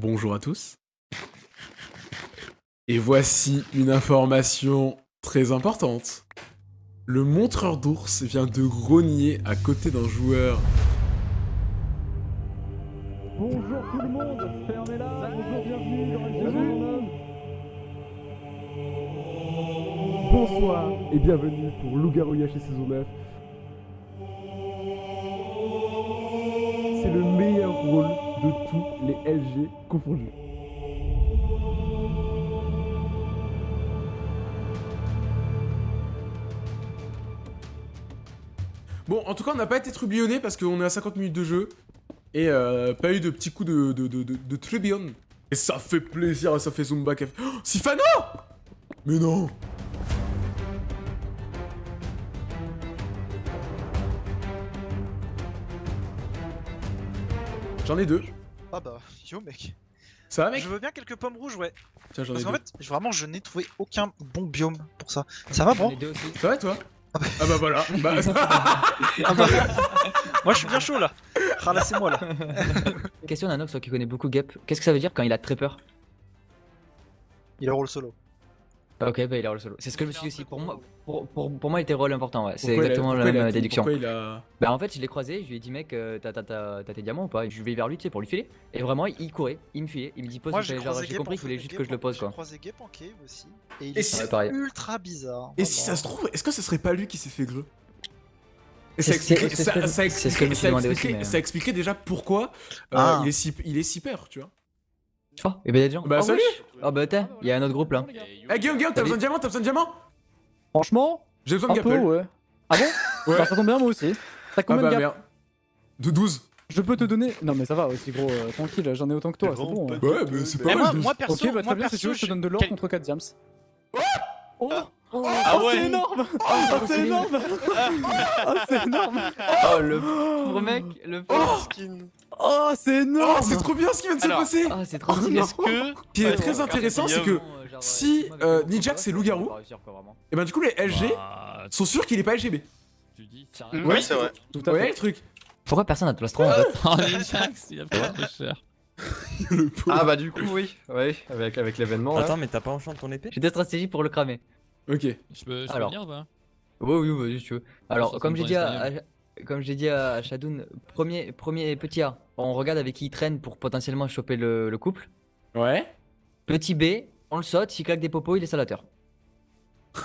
Bonjour à tous. Et voici une information très importante. Le montreur d'ours vient de grogner à côté d'un joueur. Bonjour tout le monde, fermez-la, bonjour, bienvenue dans Bonsoir et bienvenue pour Loup-Garou chez saison 9. C'est le meilleur rôle de tous les LG confondus. Bon, en tout cas, on n'a pas été trublionnés parce qu'on est à 50 minutes de jeu. Et euh, pas eu de petits coups de, de. Et ça fait plaisir, ça fait Zumba fait... Oh, Sifano Mais non J'en ai deux. Ah bah, yo mec. Ça va mec Je veux bien quelques pommes rouges, ouais. Tiens, j'en ai Parce deux. qu'en fait, vraiment, je n'ai trouvé aucun bon biome pour ça. Ça va, bon Ça va toi Ah bah voilà. Bah, Ah bah, Moi, je suis bien chaud là. Ralassez-moi là. Question d'un Nox toi, qui connaît beaucoup Gep. Qu'est-ce que ça veut dire quand il a très peur? Il a rôle solo. Ok, bah il a roll solo. C'est ce que je me suis dit aussi. Pour moi, pour, pour, pour moi il était rôle important, ouais. C'est exactement la même euh, déduction. Pourquoi il a... Bah en fait, je l'ai croisé, je lui ai dit, mec, euh, t'as- t'as t'as- t'as tes diamants ou pas? Et Je vais vers lui, tu sais, pour lui filer. Et vraiment, il courait, il me filait, il me dit, pose, j'ai compris qu'il voulait juste que je le pose, J'ai quoi. croisé aussi. Et il Et est si- Ouais, pareil. ultra bizarre. Et si ça se trouve, est-ce que ce serait pas lui qui s'est fait greu ça expliquerait, déjà pourquoi euh, Ah. il, est si, il est si peur, tu vois. Oh, et bah y'a des gens. Bah, oh, salut. Oh bah t'es, il y a un autre groupe là. Eh Guillaume, Guillaume, t'as besoin de diamant T'as besoin de diamant? Franchement, J'ai besoin de peu Gapple. ouais. Ah bon? Ouais. Bah, Ça tombe bien moi aussi. T'as Ah combien bah de gap merde. De 12. Je peux te donner... Non mais ça va aussi gros, euh, tranquille, j'en ai autant que toi, c'est bon. hein. Ouais, mais c'est pas mal. moi, 12. moi perso, Ok, bah moi très bien, si perso, tu veux, je te donne de l'or quel- contre 4 diams. Oh Oh, Ah oh, ouais. c'est énorme Oh, c'est énorme Oh, c'est énorme Oh le pauvre mec, le pauvre. Oh, c'est Oh, énorme c'est trop bien ce qui vient de se passer Ah, c'est trop Oh. Est-ce que. Ce qui est Ouais, très ouais, intéressant, c'est que si, euh, Nijax et Loup-Garou- et ben du coup les LG Bah, sont sûrs qu'il est pas LGB. tu dis. Oui, c'est vrai. Tout à Ouais, fait. le truc? Pourquoi personne n'a de plastron en fait? Oh, Ninjax, il a pas trop cher. Ah bah du coup oui, oui, avec, avec l'événement. Attends, mais t'as pas enchanté ton épée? J'ai des stratégies pour le cramer. Ok. Je peux, je peux Alors. venir ou pas Oui, oui, vas-y, si tu veux. Alors, comme j'ai dit à- comme j'ai dit à Shadoun, premier, premier petit A, on regarde avec qui il traîne pour potentiellement choper le, le couple. Ouais. Petit B, on le saute, s'il claque des popos, il est salateur.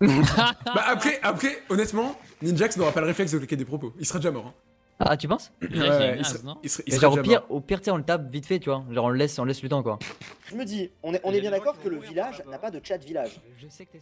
Bah après, après, honnêtement, Ninjax n'aura pas le réflexe de cliquer des propos. Il sera déjà mort. hein. Ah, tu penses? Il Ouais, non? il serait Genre au pire, au pire, tu sais, on le tape vite fait, tu vois. Genre on le laisse, on laisse le temps quoi. Je me dis, on est, on est bien d'accord que le village n'a pas de chat village,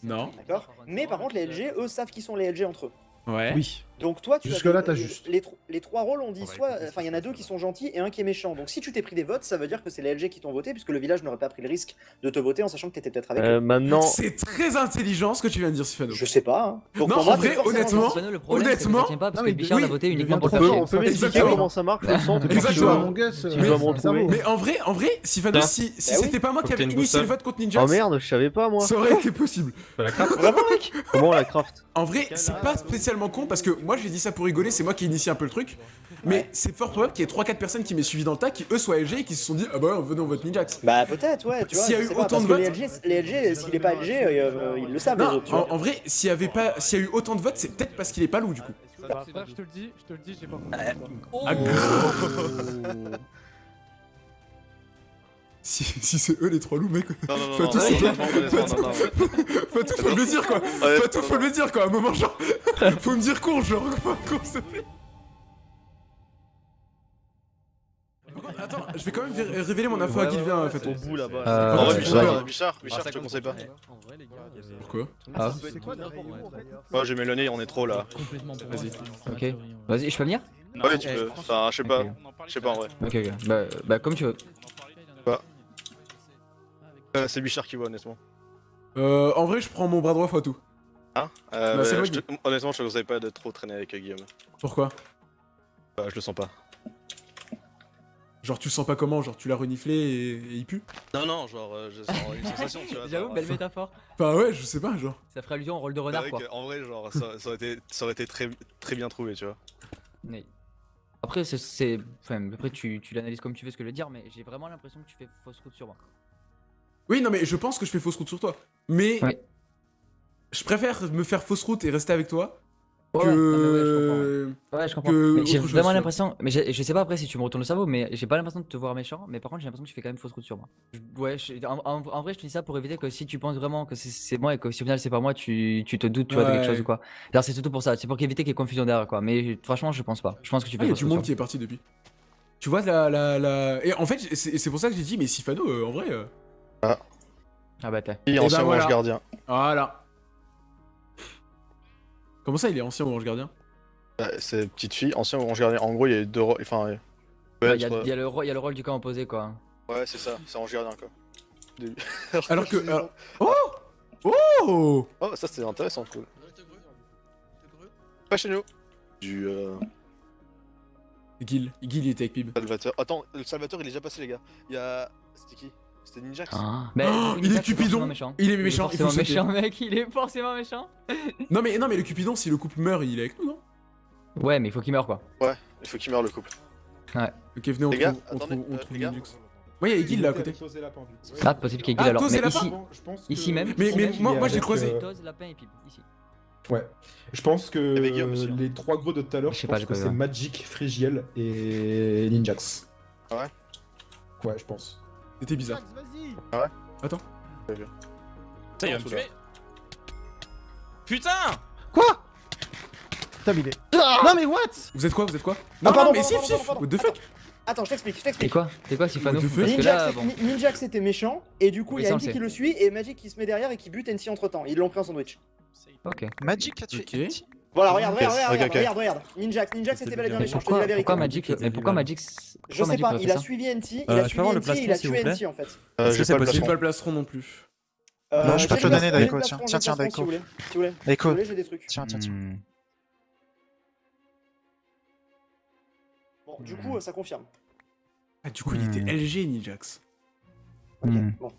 Non. d'accord? Mais par contre, les LG, eux, savent qui sont les LG entre eux. Ouais. Oui. Donc toi, tu as Jusque-là, t'as les- juste. Les, tro- les trois rôles, on dit soit... Enfin, il y en a deux qui sont gentils et un qui est méchant. Donc si tu t'es pris des votes, ça veut dire que c'est les LG qui t'ont voté, puisque le village n'aurait pas pris le risque de te voter en sachant que t'étais peut-être avec eux. Euh, maintenant, C'est très intelligent ce que tu viens de dire, Sifano. Je sais pas. Hein. Donc Non, pour en moi, vrai, honnêtement, le problème, que honnêtement- tient pas parce Non, que mais Bichard oui, l'a voté uniquement pour le on peut m'expliquer comment ça marche le centre que Exactement. euh. Mais en vrai, en vrai, Sifano, si, si Bah oui. c'était pas moi qui que avais initié le vote contre Ninjax, Oh merde, je savais pas moi. ça aurait été possible. Vraiment, mec Comment on la craft? En vrai, c'est pas spécialement con parce que moi j'ai dit ça pour rigoler, c'est moi qui ai initié un peu le truc. Mais c'est fort probable qu'il y ait 3-4 personnes qui m'aient suivi dans le tas qui eux soient LG et qui se sont dit Ah bah venez on vote Ninjax. Bah peut-être, ouais, tu vois. S'il y a eu pas, autant de votes- les LG, s'il est pas LG, euh, ils le savent, les Non, autres, tu en, vois. en vrai, s'il y avait pas, s'il y a eu autant de votes, c'est peut-être parce qu'il est pas loup du coup. Je te le dis, je te le dis, j'ai pas compris. Ah, Si, si c'est eux les trois loups, mec. Non, non, non, Faut non, non. Faut tout, faut me le dire quoi. Ouais, Faut tout, faut me le dire quoi. À un moment, genre, faut me dire con, genre, quoi, con, s'il te plaît. Attends, je vais quand même vé- révéler mon info à Guilvin, en fait. Au bout là-bas. Euh, En vrai, ouais. Bichard. Bichard, Bichard, je te conseille pas. Pourquoi Ah, Moi, j'ai Mélanie, on est trop là. Vas-y. ok. Vas-y, je peux venir? Ouais, tu peux. Enfin, je sais pas. Je sais pas en vrai. Ok, ok. Bah, bah, comme tu veux. Euh, C'est Bichard qui voit, honnêtement. Euh, en vrai, je prends mon bras droit fois tout. Hein euh, Bah, je te- Honnêtement, je te conseille pas de trop traîner avec euh, Guillaume. Pourquoi? Bah, je le sens pas. Genre, tu le sens pas comment? Genre, tu l'as reniflé et, et il pue? Non, non, genre, euh, je sens une sensation, tu vois. J'avoue, belle métaphore. Enfin, ouais, je sais pas, genre. Ça ferait allusion au rôle de c'est renard vrai quoi. En vrai, genre, ça, ça aurait été, ça aurait été très, très bien trouvé, tu vois. Après, c'est- c'est. Enfin, après, tu, tu l'analyses comme tu veux ce que je veux dire, mais j'ai vraiment l'impression que tu fais fausse route sur moi. Oui, non, mais je pense que je fais fausse route sur toi. Mais Ouais. je préfère me faire fausse route et rester avec toi Ouais, que. ouais, je comprends. Ouais, je comprends. que j'ai vraiment l'impression. Mais je sais pas après si tu me retournes le cerveau, mais j'ai pas l'impression de te voir méchant. Mais par contre, j'ai l'impression que tu fais quand même fausse route sur moi. Je- ouais, je- en, vrai, je te dis ça pour éviter que si tu penses vraiment que c'est- moi et que si au final c'est pas moi, tu, tu te doutes tu vois, de quelque chose ou quoi. Alors, c'est surtout pour ça. C'est pour éviter qu'il y ait confusion derrière quoi. Mais franchement, je pense pas. Je pense que tu Ah, fais il y a du monde qui est parti depuis. Tu vois la. la, la... Et en fait, c'est c'est pour ça que j'ai dit, mais Sifano, euh, en vrai. euh, moi. Ah bah, t'es. Et ben ancien voilà. ange gardien. Voilà. Comment ça, il est ancien orange gardien? Bah, c'est petite fille, ancien ange gardien. En gros, il y a deux rôles. Enfin, ouais. Ouais, Ouais, Il y, a- il y le rôle- il y a le rôle du camp opposé quoi. ouais, c'est ça, c'est ange gardien quoi. Alors que. alors- Oh Oh Oh, ça c'est intéressant, cool. Pas chez nous. Du euh, Gil. Gil, il était avec Pib. Salvateur. Attends, le Salvateur il est déjà passé, les gars. Il y a. C'était qui? C'était Ninjax Ah. Bah, Oh, il est Cupidon. méchant. Il est méchant, il faut forcément méchant, mec. Il est forcément méchant. Non mais, non, mais le Cupidon, si le couple meurt, il est avec nous, non? Ouais, mais il faut qu'il meure quoi. Il faut qu'il meure le couple. Ok, venez, on Les gars, trouve, on attendez, trouve, on euh, trouve les gars. Ninjux. Ouais, il y a Gil là à côté. Ah, possible qu'il y ait Ah, alors. Mais ici, Je pense que- ici même. Mais- mais moi- moi, j'ai croisé- euh, Toz, Lapin et Pip, ici. Ouais. Je pense que hein. les trois gros de tout à l'heure, Je pense que c'est. Magic, Frigiel et Ninjax. Ah ouais? Ouais, je pense. C'était bizarre. Putain, il va me Sous tuer. Putain Putain, mais il est. Non, mais what Vous êtes quoi Vous êtes quoi Ah, Non, pardon, non, mais pardon, Sif, pardon, Sif pardon, What the attends. fuck Attends, je t'explique, je T'es t'explique. quoi T'es quoi, Sifano là, c'est- bon. C'était méchant, et du coup il y a ça, le qui le suit, et Magic qui se met derrière et qui bute NT entre temps. Ils l'ont pris en sandwich. Ok. Magic a tué. Voilà, regarde, regarde, regarde, regarde, regarde, regarde. Ninjax, Ninjax c'était bel et bien méchant, je te dis pourquoi, la vérité. pourquoi Magic Mais pourquoi. Magic Je sais pas, il a suivi NT, il Euh, a suivi NT, il a tué NT en fait. Euh, j'ai que c'est pas le J'ai possible pas le plastron non plus. Euh, Non, je peux te le donner, Daiko, tiens. Tiens, tiens, Si vous voulez, Daiko. vous voulez, j'ai des trucs. Tiens, tiens, tiens. Bon, du coup, euh, ça confirme. Ah, du coup, il était Hmm. LG Ninjax. Ok, Hmm. bon.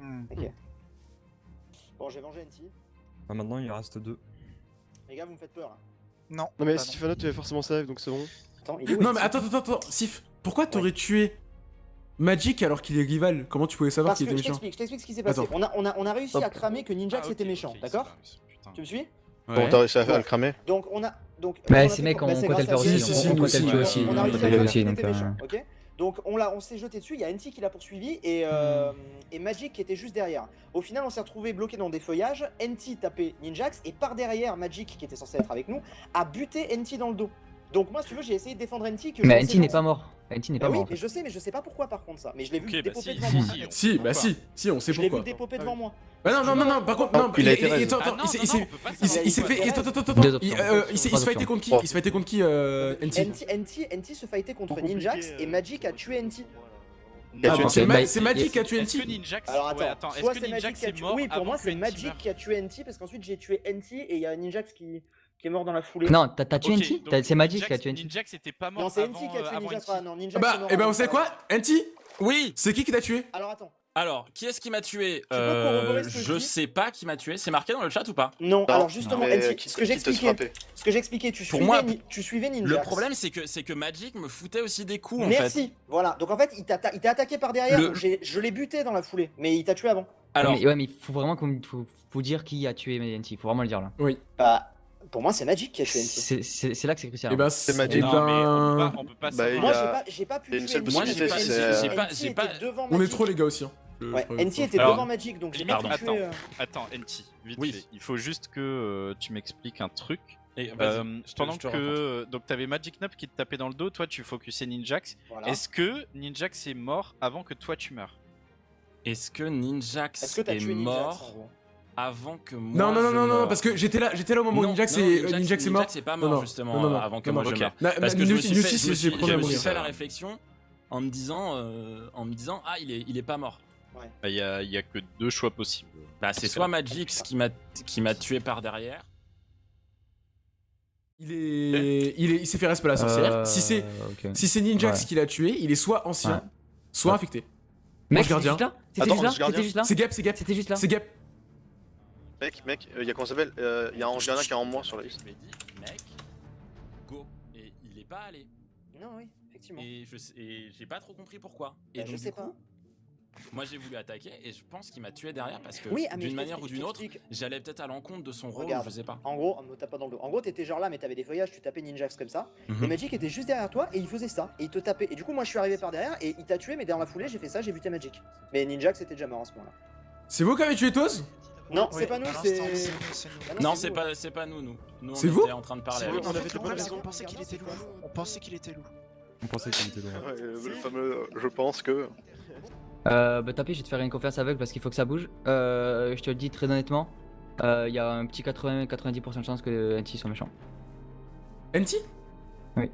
Hmm. Ok. Bon, j'ai vengé NT. Ah, maintenant il en reste deux. Les gars, vous me faites peur. hein. Non. Non mais. Sifano tu es forcément safe donc c'est bon. Attends, il est où Non, mais attends, attends, attends, Sif, pourquoi t'aurais tué Magic alors qu'il est rival? Comment tu pouvais savoir Parce qu'il que était je méchant? t'explique, je t'explique ce qui s'est passé. Attends. On a, on, a, on a réussi Hop. à cramer que Ninjax Ah, était méchant, d'accord. Tu me suis? Bon, t'as réussi à faire le cramer Donc on a donc Bah, ces fait- mecs, on compte le faire aussi, on- compte aussi, le faire aussi, On a réussi à nous faire aussi, donc, euh, méchant, ok? Donc on l'a on s'est jeté dessus, il y a NT qui l'a poursuivi et euh, et Magic qui était juste derrière. Au final, on s'est retrouvé bloqué dans des feuillages, NT tapait Ninjax et par derrière Magic qui était censé être avec nous a buté NT dans le dos. Donc moi si tu veux, j'ai essayé de défendre NT que Mais NT n'est pas mort. NT n'est Bah pas oui, mort. en mais fait. je sais, mais je sais pas pourquoi par contre ça. Mais je l'ai vu Ok, bah dépoper si, devant si, moi. si, bah Pourquoi si, si, on sait Je l'ai vu pourquoi. dépoper devant moi. Bah non, non, non, non, par contre, non, il a été attends, Ah attends, il s'est- s'est- s'est- s'est fait. Attends, attends, attends, attends, il euh, il s'est options. contre qui? Il se fightait contre qui, euh, NT NT, NT, NT se fightait contre Ninjax et Magic a tué NT. Ah. C'est Bah, Ma- c'est Magic qui a tué NT Ninjax. Alors ouais, attends, attends, est-ce soit que c'est Magic Ninjax qui a est tué. mort Oui, pour moi c'est Magic qui a tué NT parce qu'ensuite j'ai tué NT et il y a Ninjax qui, qui est mort dans la foulée. Non, t'as tué NT C'est Magic qui a Ninjax- tué NT. Ninjax était pas mort Non, c'est NT qui a euh, tué Ninjax. Non, Ninjax. Bah, mort et bah sait ça. quoi NT Oui C'est qui qui t'a tué Alors attends. Alors, qui est-ce qui m'a tué Euh, je sais pas qui m'a tué. C'est marqué dans le chat ou pas Non, Non, alors justement, mais NT, qui- ce que j'expliquais, ce que j'expliquais, tu Pour suivais, moi, Ni- tu suivais Ninjax. Le problème, c'est que, c'est que Magic me foutait aussi des coups en Merci. fait. Voilà. Donc en fait, il t'a il t'a attaqué par derrière. Le- Je l'ai buté dans la foulée, mais il t'a tué avant. Alors, Mais ouais, mais il faut vraiment qu'on faut, faut dire qui a tué NT. Faut vraiment le dire là. Bah, pour moi, c'est Magic qui a NT. C'est là que c'est crucial. Et bah, C'est c'est Magic. non, mais on peut pas, ben. on peut pas Bah, Moi, j'ai pas, j'ai pas pu une seule NT. Moi, j'ai possibilité, pas- c'est- j'ai pas- NT j'ai était pas- devant On est trop les gars aussi. hein. Je- Ouais, NT était Alors, devant Magic, donc j'ai pas attends. euh, Attends, NT, vite Oui. fait. Il faut juste que euh, tu m'expliques un truc. Et Euh, je pendant je te que euh, donc t'avais Magic Nub qui te tapait dans le dos, toi tu focusais Ninjax. Voilà. Est-ce que Ninjax est mort avant que toi tu meurs? Est-ce que Ninjax Est-ce que t'as est tué Ninjax mort gros? Avant que moi Non, non, non, non, non, parce que j'étais là, j'étais là au moment où Ninjax est euh, Ninjax est mort. Ninjax est pas mort non, justement non, non, non, avant que non, moi je meure. Na- Parce na- que je me suis fait, c'est c'est la réflexion en me disant, euh, en me disant, ah il est, il est pas mort. Bah, Il y, a, il y a que deux choix possibles. Bah c'est soit Magix qui m'a qui m'a tué par derrière. Il est, il est, il s'est fait respect la sorcière. Euh, Si c'est, si c'est Ninjax qui l'a tué, il est soit ancien, soit infecté. Mec, c'était gardien. juste là? C'était juste là? C'est Gap, c'est Gap, C'était juste là? C'est Gap. Mec, mec, il y a comment ça s'appelle Euh, Il y a un ange gardien qui est en moins sur la liste. Je dis, mec, go. Et il pas aller. Non, oui, effectivement. Et je sais- et j'ai pas trop compris pourquoi. Et Bah, donc, je sais coup, pas. moi j'ai voulu attaquer et je pense qu'il m'a tué derrière parce que Oui, ah, d'une manière ou d'une autre, j'allais peut-être à l'encontre de son rôle, Regarde. je sais pas. En gros, on me tape pas dans le dos. En gros, t'étais genre là, mais t'avais des feuillages, tu tapais Ninjax comme ça. Mhm. Et Magic était juste derrière toi et il faisait ça. Et il te tapait. Et du coup, moi, je suis arrivé par derrière et il t'a tué, mais dans la foulée, j'ai fait ça, j'ai vu tes Magic. Mais Ninjax était déjà mort à ce moment-là. C'est vous qui avez tué Toz? Non, c'est pas nous, c'est. l'instant, c'est nous, c'est nous. Non, c'est pas, c'est pas nous, nous. Nous on C'est vous était en train de parler avec on avait fait le le problème, c'est problème, qu'on pensait qu'il était loup. On pensait qu'il était loup. On pensait qu'il était. Ouais, le fameux je pense que. Euh, bah tapis, je vais te faire une confiance aveugle parce qu'il faut que ça bouge. Euh, je te le dis très honnêtement, euh, il y a un petit 80-90% de chance que NT soit méchant. NT Oui.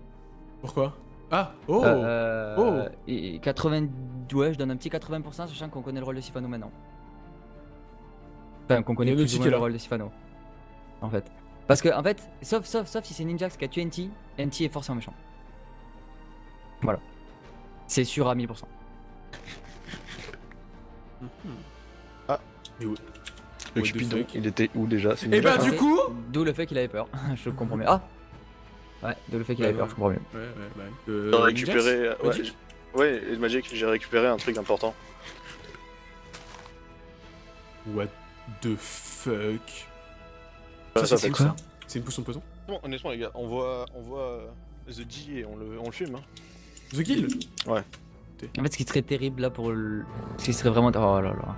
Pourquoi? Ah Oh Euh, Oh. et 80... Ouais, je donne un petit 80% sachant qu'on connaît le rôle de Sifano maintenant. Enfin, qu'on connaît le plus ou ticket, moins le rôle de Sifano. En fait. Parce que, en fait, sauf, sauf, sauf si c'est Ninjax qui a tué NT, NT est forcément méchant. Voilà. C'est sûr à 1000%. What the Cupidon, fuck il était où déjà Et bah Ninja, du ça coup D'où le fait qu'il avait peur. je comprends mieux. Ah Ouais, d'où le fait qu'il avait peur, je comprends mieux. Ouais, ouais, ouais. Euh, J'ai récupéré. Magic ouais, Magic, j'ai récupéré un truc important. What the fuck Ah, ça, c'est ça C'est une potion de poison Bon, honnêtement, les gars, on voit, on voit euh, The G et on le, on le fume. Hein. The Kill En fait, ce qui serait terrible là pour le. Ce qui serait vraiment. Oh là là.